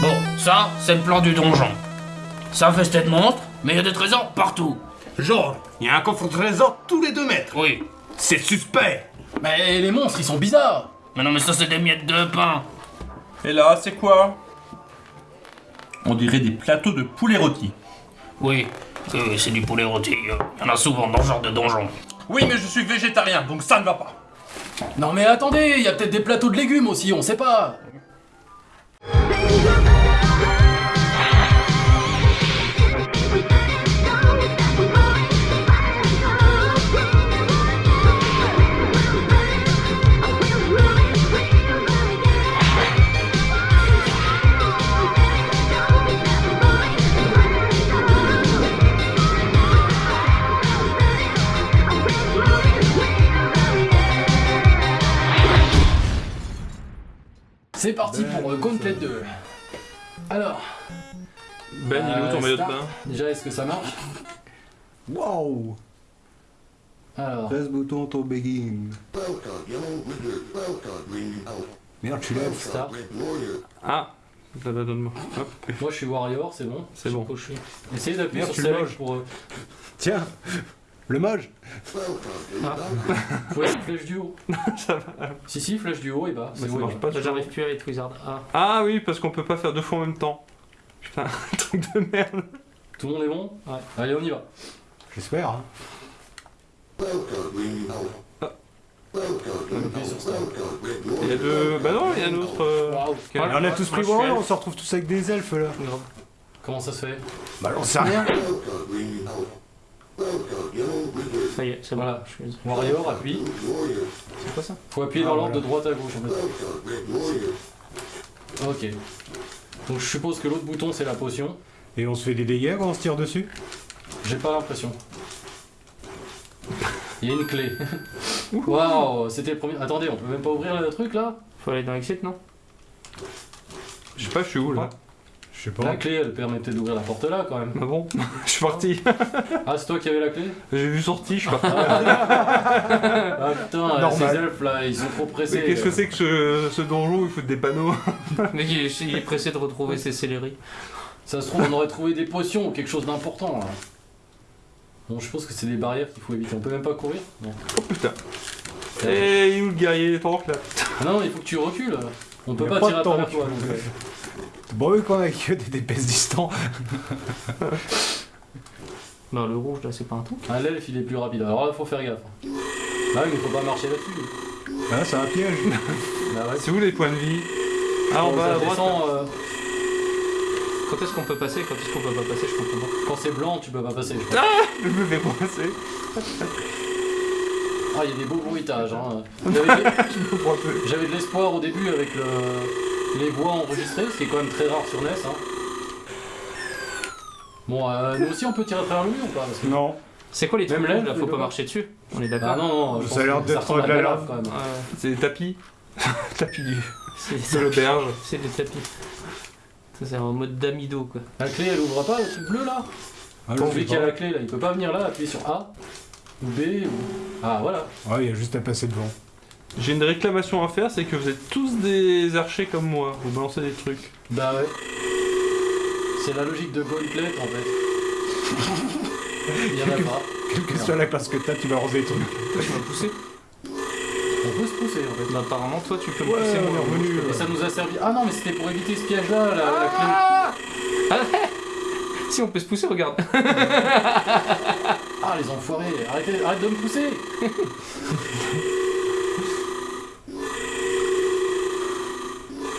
Bon, ça, c'est le plan du donjon. Ça fait de monstre, mais il y a des trésors partout. Genre, il y a un coffre trésor tous les deux mètres. Oui. C'est suspect. Mais les monstres, ils sont bizarres Mais non, mais ça, c'est des miettes de pain. Et là, c'est quoi? On dirait des plateaux de poulet rôti. Oui, c'est du poulet rôti. Il y en a souvent dans ce genre de donjon. Oui, mais je suis végétarien, donc ça ne va pas. Non mais attendez, il y a peut-être des plateaux de légumes aussi, on sait pas pour euh, Gauntlet 2. Alors, Ben, il est où Euh, ton maillot de bain déjà est-ce que ça marche Wow Alors, 13 boutons ton begin. Merde, tu lèves. start. Ah ça va, donne-moi. Hop. Moi je suis Warrior, c'est bon. C'est bon. Essayez d'appuyer sur Select pour... euh, Tiens Le mage Faut être flèche du haut. Si si, flèche du haut et bas. Mais C'est ça marche pas. J'arrive plus avec Wizard. Ah. Ah oui, parce qu'on peut pas faire deux fois en même temps. Putain, truc de merde. Tout le monde est bon Ouais. Allez, on y va. J'espère. Hein. Il y a deux. Bah non, il y a un autre. euh, on a tous pris Warrior, on se retrouve tous avec des elfes là. Comment ça se fait? Bah on sait rien. Ça y est, c'est bon. Voilà. Je suis- Warrior, appuie. C'est quoi ça Faut appuyer Ah, dans l'ordre voilà. de droite à gauche en fait. Ok. Donc je suppose que l'autre bouton c'est la potion. Et on se fait des dégâts quand on se tire dessus? J'ai pas l'impression. Il y a une clé. Waouh, c'était le premier. Attendez, on peut même pas ouvrir le truc là? Faut aller dans Exit, non? Je sais pas, je suis où là? Je sais La clé elle permettait d'ouvrir la porte là quand même. Ah bon Je suis parti. Ah, c'est toi qui avais la clé? J'ai vu sorti, je suis parti. Ah putain, Normal. ces elfes là, ils sont trop pressés. Mais qu'est-ce que c'est que ce, ce donjon? Où il faut des panneaux Mais il est, il est pressé de retrouver ses céleri. Ça se trouve, on aurait trouvé des potions ou quelque chose d'important là. Bon, je pense que c'est des barrières qu'il faut éviter. On peut même pas courir Non. Oh putain. Eh, il est où le guerrier tank là? Ah non, il faut que tu recules. On peut a pas pas tirer à travers toi. donc, Bon, oui, quand même, avec des DPS distants. Non, le rouge là, c'est pas un truc. Un l'elfe il est plus rapide. Alors là, faut faire gaffe. Ah oui, mais il faut pas marcher là-dessus. Ah, c'est un piège. Bah ouais. C'est où les points de vie? Ah, en Quand bas à droite descend, euh, Quand est-ce qu'on peut passer? Quand est-ce qu'on peut pas passer? Je comprends pas. quand c'est blanc, tu peux pas passer. je crois. Je me fais coincer. Ah, il y a des beaux bruitages. Hein. J'avais de l'espoir au début avec le- les voix enregistrées, ce qui est quand même très rare sur NES. Hein. Bon, euh, nous aussi on peut tirer à travers le mur ou pas Parce que- Non. C'est quoi les trucs Même là, Faut pas marcher dessus? On est Ah d'accord non, non, je Ça pense a l'air que d'être ressemble à de la lave, quand même. Ouais, C'est des tapis. tapis du. c'est De l'auberge. c'est des tapis. Ça, c'est en mode d'amido quoi. La clé elle ouvre pas le truc bleu là? Ah, Celui sais qui a la clé là, il peut pas venir là, appuyer sur A ou B ou. Ah voilà. Ouais, il y a juste à passer devant. J'ai une réclamation à faire, c'est que vous êtes tous des archers comme moi. Vous balancez des trucs. Bah ouais. C'est la logique de Gauntlet en fait. Il y en a pas. Quelle que soit la classe que t'as, tu balances des trucs. Toi, tu m'as poussé On peut se pousser en fait. Bah, apparemment, toi, tu peux me Ouais, pousser. on moi. est revenu. Et ça nous a servi. Ah non, mais c'était pour éviter ce piège là, la, la clé. Si, on peut se pousser, regarde. Ah les enfoirés, arrêtez, arrête de me pousser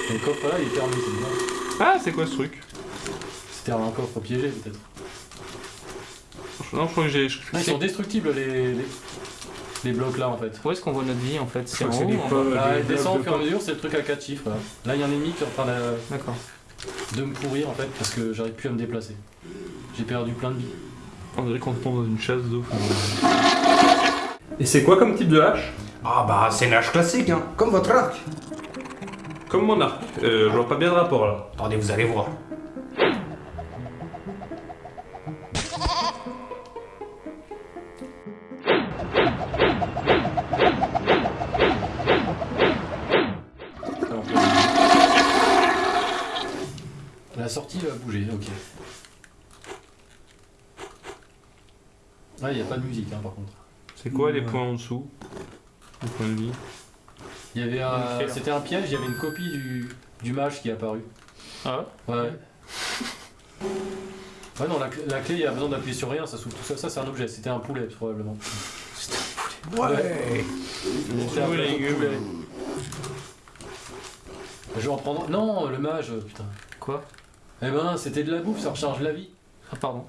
Et Le coffre là il est fermé, c'est bien. Ah, c'est quoi ce truc? C'était un coffre piégé peut-être. Non, je crois que j'ai. Ils sont destructibles les, les, les blocs là en fait. Où est-ce qu'on voit notre vie en fait? C'est en haut en Ah, descend au fur et à mesure, c'est le truc à 4 chiffres. Là, Là, il y a un ennemi qui est en train de, D'accord. De me pourrir en fait parce que j'arrive plus à me déplacer. J'ai perdu plein de vie. On dirait qu'on tombe dans une chasse d'eau. Et c'est quoi comme type de hache? Ah bah c'est une hache classique, hein, comme votre arc. Comme mon arc. Euh, je vois pas bien de rapport là. Attendez, vous allez voir. Ah, il n'y a pas de musique hein, par contre. C'est quoi les Ouais. points en dessous Les points de vie? Il y avait un... là. C'était un piège, il y avait une copie du, du mage qui est apparu. Ah ouais? Ouais. Ouais, non, la, clé- la clé, il y a besoin d'appuyer sur rien, ça s'ouvre tout seul. Ça, c'est un objet, c'était un poulet, probablement. Ouais C'était un la plateau de gueule. poulet. Je vais en prendre. Non, le mage, putain. Quoi? Eh ben, c'était de la bouffe, ça recharge la vie. Ah, pardon.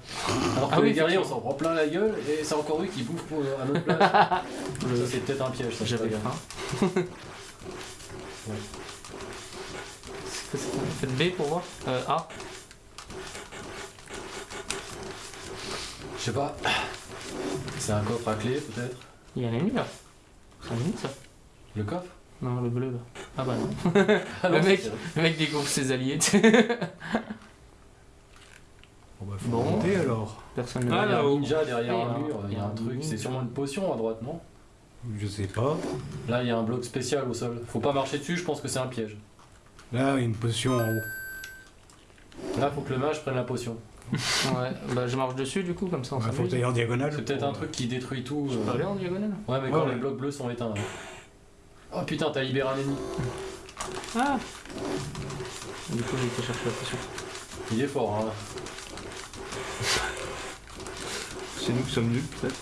Alors que Ah oui, les guerriers, on s'en prend plein la gueule et c'est encore eux qui bouffent pour, à notre place. ça, c'est peut-être un piège, ça, J'avais faim. Faites B pour voir euh, A? Je sais pas. C'est un coffre à clé, peut-être Il y a un ennemi là. C'est un ennemi ça Le coffre? Non, le bleu là. Ah bah non. Ah Le mec- Le mec découvre ses alliés. Bon bah faut Bon. monter alors. Personne ne Ah, va il y a un là-haut. ninja derrière un mur, il y a un a truc, c'est sûrement une potion à droite, non? Je sais pas. Là, il y a un bloc spécial au sol. Faut pas marcher dessus, je pense que c'est un piège. Là, il y a une potion en haut. Là, faut que le mage prenne la potion. Ouais, bah je marche dessus du coup, comme ça on Ouais, faut t'ailles en diagonale. C'est peut-être un truc qui détruit tout. Je euh. peux aller en diagonale? Ouais, mais Ouais, quand ouais. les blocs bleus sont éteints. Oh putain, t'as libéré un ennemi. Ah Du coup j'ai été chercher la potion. Il est fort, hein. C'est nous qui sommes nuls peut-être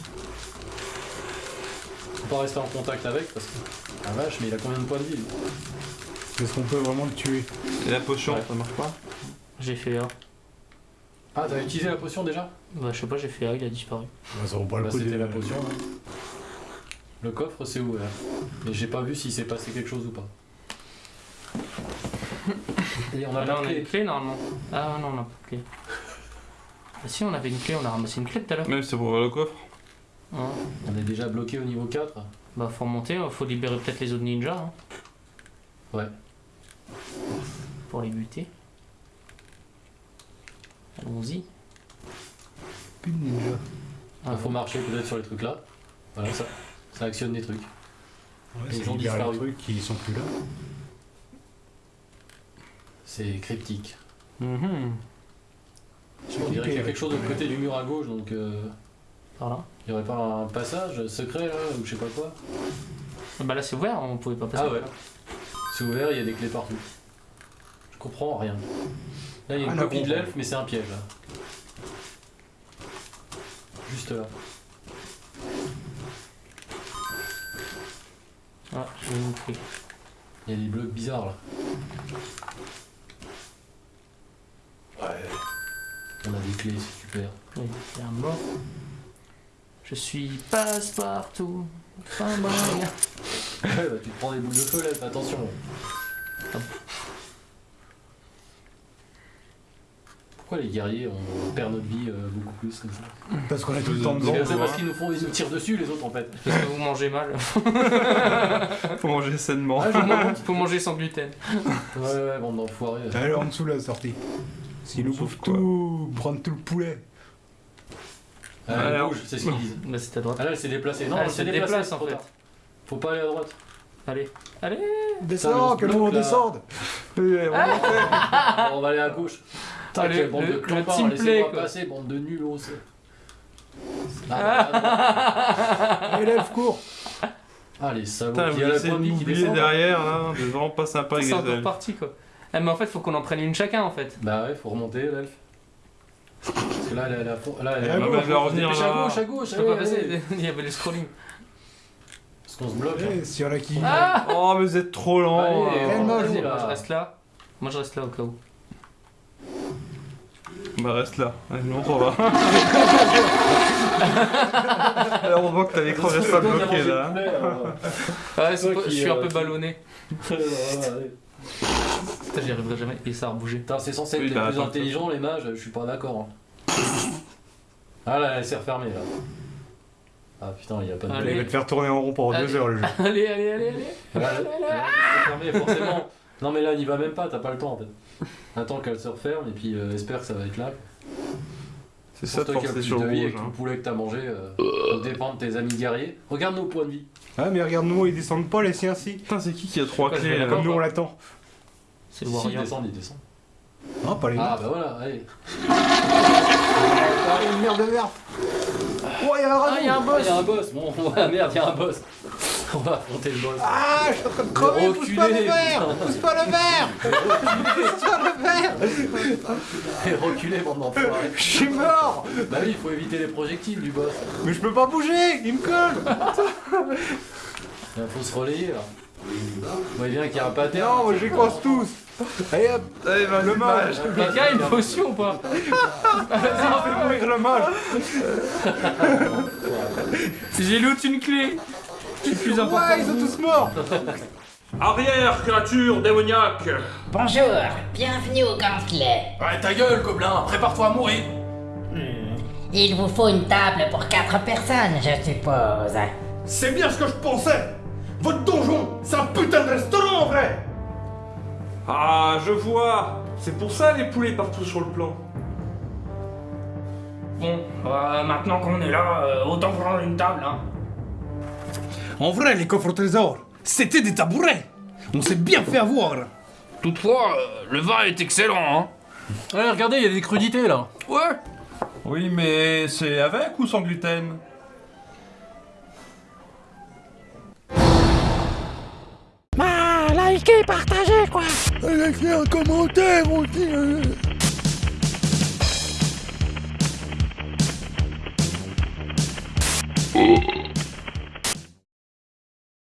Faut pas rester en contact avec parce que. Ah vache, mais il a combien de points de vie Est-ce qu'on peut vraiment le tuer Et la potion, Ouais. ça marche pas J'ai fait A. Ah, t'as utilisé la potion déjà Bah je sais pas, j'ai fait A, il a disparu. Bah, Ça vaut pas Bah, le coup c'était de... la potion. hein. Le coffre c'est ouvert. Mais j'ai pas vu s'il s'est passé quelque chose ou pas. Et on a Ah, là on a clé. une clé normalement. Ah non, on a pas de clé. Ah si, on avait une clé, on a ramassé une clé tout à l'heure. Même c'est pour ouvrir le coffre. Ouais. On est déjà bloqué au niveau 4. Bah faut remonter, faut libérer peut-être les autres ninjas. hein. Ouais. Pour les buter. Allons-y. Plus de ninja. Ah, Il faut marcher peut-être sur les trucs là. Voilà, ça, ça actionne des trucs. Ouais, Ils ça ont libère les disparu. trucs qui sont plus là. C'est cryptique. Mhm. On dirait qu'il y a quelque chose de côté du mur à gauche, donc euh, Par là. il y aurait pas un passage secret là, ou je sais pas quoi. Bah là c'est ouvert, on pouvait pas passer. Ah ouais. C'est ouvert, il y a des clés partout. Je comprends rien. Là, il y a une Rien à copie de l'elfe, mais c'est un piège là. Juste là. Ah, j'ai une clé. Il y a des blocs bizarres là. On a des clés, c'est super. Oui, il y a un mort. Je suis passe-partout. Fin bon. Ouais, bah, tu te prends des boules de feu là, attention. Pourquoi les guerriers on perd notre vie euh, beaucoup plus comme ça Parce qu'on est tout le temps devant. C'est parce qu'ils nous font, ils nous tirent dessus les autres en fait. Parce que vous mangez mal. Faut manger sainement. Ah, faut manger sans gluten. Ouais ouais, bande d'enfoirés. Allez en dessous la sortie. S'ils nous bouffent tout, prendre tout le poulet. Ah, elle Alors. bouge, c'est ce qu'ils disent. Bah c'est à droite. Ah là elle s'est déplacée. Non, Ah, elle elle s'est se déplacée déplace, en trop fait. tard. Faut pas aller à droite. Allez. Allez. Descends, on que se nous on bloque, là. descende. Ah, on va aller à gauche. Putain, Ah, le- quelle bande le- de le clampards, team laissez-moi quoi. passer, bande de nuls, c'est. Ah, bah, Allez, lève, cours. ah, les salauds, Putain, qui vous a la essayez de pointe qui m'oublier descend. derrière, là. C'est vraiment pas sympa avec C'est les encore parti quoi. Ah, mais en fait, faut qu'on en prenne une chacun en fait. Bah ouais, faut remonter, l'elfe. Parce que là, elle est à la fond. Là, elle est Ah, à bah, va revenir là. à gauche, à gauche. Je peux pas allez, passer, il y avait le scrolling. Parce qu'on se bloque. hein. Eh, S'il y en a qui. Ah Oh, mais vous êtes trop lent. Allez, là. Vas-y, je- là. Moi je reste là. Moi je reste là au cas où. Bah, reste là. Allez, nous on va. Alors, on voit que t'as l'écran reste pas bloqué là. alors. Ouais, pas- je suis un euh, peu qui- ballonné. J'y arriverai jamais. Et ça a rebougé. Putain, c'est censé être Oui, les bah, plus intelligents, les mages, je suis pas d'accord. hein. Ah là, elle s'est refermée là. Ah putain, il y a pas de. Allez. Il va te faire tourner en rond pendant Allez. deux heures le jeu. Allez, allez, allez, allez. Elle elle- elle s'est refermée, forcément. Non mais là, n'y va même pas, t'as pas le temps en fait. Attends qu'elle se referme et puis euh, espère que ça va être là. C'est ça de Pour toi qui as forcer sur le vie rouge. avec tout hein. le poulet que t'as mangé, euh, ça dépend de tes amis guerriers. Regarde nos points de vie. Ah, mais regarde-nous, ils descendent pas les siens si. Putain, c'est qui qui a trois clés Comme nous on l'attend. C'est le warrior. descendent, ils descendent. Non, pas les Ah bah voilà, allez. Ah, une merde de merde. Oh, il y a un Ah, il y a un Ah, boss y a un boss. Bon, ouais, merde, y a un boss. On va affronter le boss. Ah, je suis en train de crever, pousse pas le reculez, verre putain. Pousse pas le verre Pousse pas le verre Et reculez, bande d'enfoirés. Je suis mort Bah oui, il faut éviter les projectiles du boss. Mais je peux pas bouger Il me colle Il faut se relayer là. Voyez bien qu'il y a un pattern. Non, moi je les croise tous Allez hop Le mage Quelqu'un a une potion ou pas Fais mourir le mage J'ai loot une clé C'est plus important. Ouais, ils sont tous morts Arrière, créature démoniaque Bonjour, bienvenue au Gantelet. Ouais, ta gueule, gobelin, prépare-toi à mourir. Il vous faut une table pour quatre personnes, je suppose. C'est bien ce que je pensais Votre donjon, c'est un putain de restaurant en vrai Ah, je vois C'est pour ça les poulets partout sur le plan. Bon, euh, maintenant qu'on est là, euh, autant prendre une table, hein. En vrai, les coffres au trésor, c'était des tabourets On s'est bien fait avoir Toutefois, euh, le vin est excellent, hein. Ouais, regardez, il y a des crudités là. Ouais Oui, mais c'est avec ou sans gluten? Likez, partagez, quoi. Laissez un commentaire aussi Oh,